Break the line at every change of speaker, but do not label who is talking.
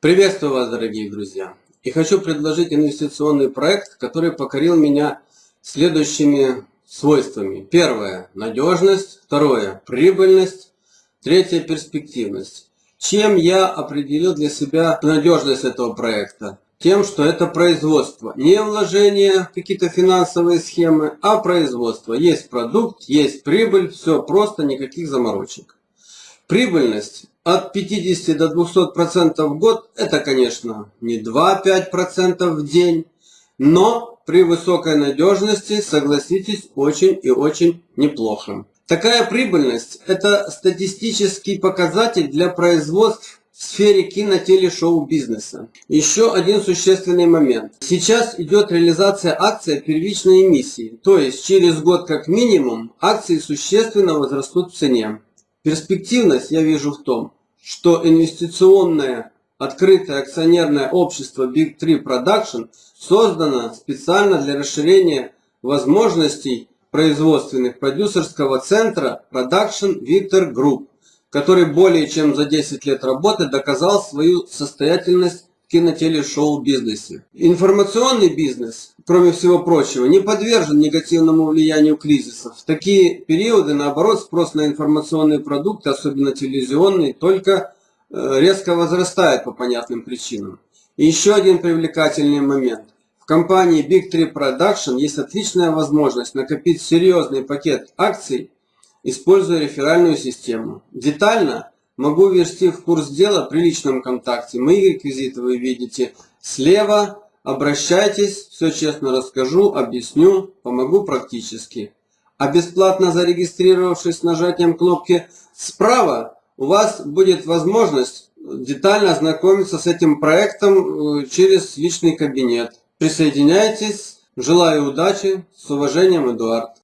Приветствую вас, дорогие друзья! И хочу предложить инвестиционный проект, который покорил меня следующими свойствами. Первое – надежность. Второе – прибыльность. Третье – перспективность. Чем я определил для себя надежность этого проекта? Тем, что это производство. Не вложение, какие-то финансовые схемы, а производство. Есть продукт, есть прибыль, все просто, никаких заморочек. Прибыльность от 50 до 200 процентов в год, это, конечно, не 2-5 процентов в день, но при высокой надежности, согласитесь, очень и очень неплохо. Такая прибыльность – это статистический показатель для производств в сфере кино-телешоу бизнеса. Еще один существенный момент. Сейчас идет реализация акции первичной эмиссии, то есть через год как минимум акции существенно возрастут в цене. Перспективность я вижу в том, что инвестиционное открытое акционерное общество Big 3 Production создано специально для расширения возможностей производственных продюсерского центра Production Victor Group, который более чем за 10 лет работы доказал свою состоятельность кинотелешоу бизнесе. Информационный бизнес, кроме всего прочего, не подвержен негативному влиянию кризисов. В такие периоды, наоборот, спрос на информационные продукты, особенно телевизионные, только э, резко возрастает по понятным причинам. И еще один привлекательный момент. В компании Big 3 Production есть отличная возможность накопить серьезный пакет акций, используя реферальную систему. Детально Могу ввести в курс дела при личном контакте. Мои реквизиты вы видите слева. Обращайтесь, все честно расскажу, объясню, помогу практически. А бесплатно зарегистрировавшись нажатием кнопки справа, у вас будет возможность детально ознакомиться с этим проектом э, через личный кабинет. Присоединяйтесь. Желаю удачи. С уважением, Эдуард.